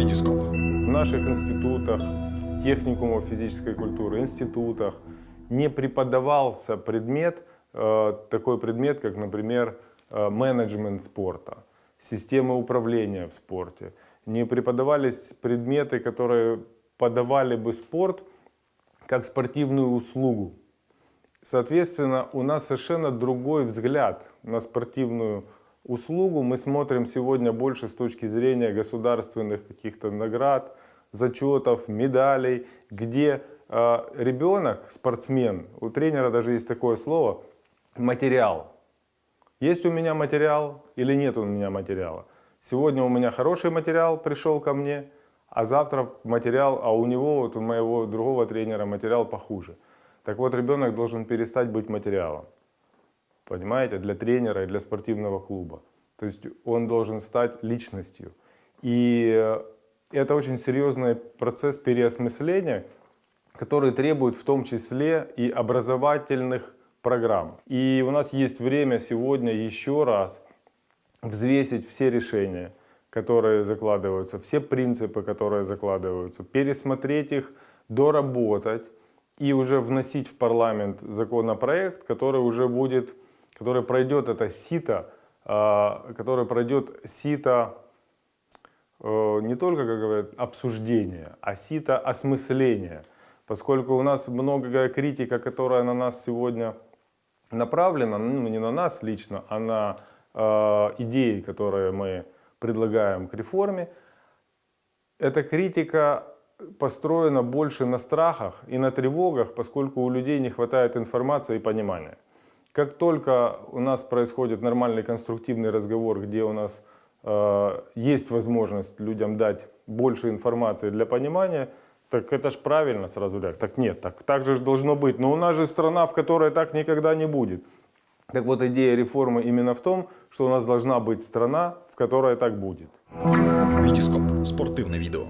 Витископ. В наших институтах, техникумах физической культуры, институтах не преподавался предмет, э, такой предмет, как, например, э, менеджмент спорта, системы управления в спорте. Не преподавались предметы, которые подавали бы спорт как спортивную услугу. Соответственно, у нас совершенно другой взгляд на спортивную услугу. Мы смотрим сегодня больше с точки зрения государственных каких-то наград, зачетов, медалей, где э, ребенок, спортсмен, у тренера даже есть такое слово, материал. Есть у меня материал или нет у меня материала? Сегодня у меня хороший материал пришел ко мне, а завтра материал, а у него, вот у моего другого тренера материал похуже. Так вот, ребенок должен перестать быть материалом. Понимаете, для тренера и для спортивного клуба. То есть он должен стать личностью. И это очень серьезный процесс переосмысления, который требует в том числе и образовательных программ. И у нас есть время сегодня еще раз взвесить все решения, которые закладываются, все принципы, которые закладываются, пересмотреть их, доработать и уже вносить в парламент законопроект, который уже будет, который пройдет это сито, а, который пройдет сито э, не только, как говорят, обсуждения, а сито осмысления. Поскольку у нас многое критика, которая на нас сегодня направлена, ну не на нас лично, а на э, идеи, которые мы предлагаем к реформе, эта критика построена больше на страхах и на тревогах, поскольку у людей не хватает информации и понимания. Как только у нас происходит нормальный конструктивный разговор, где у нас э, есть возможность людям дать больше информации для понимания, так это ж правильно сразу говорят. Так нет, так, так же должно быть. Но у нас же страна, в которой так никогда не будет. Так вот, идея реформы именно в том, что у нас должна быть страна, в которой так будет. Витископ. Спортивное видео.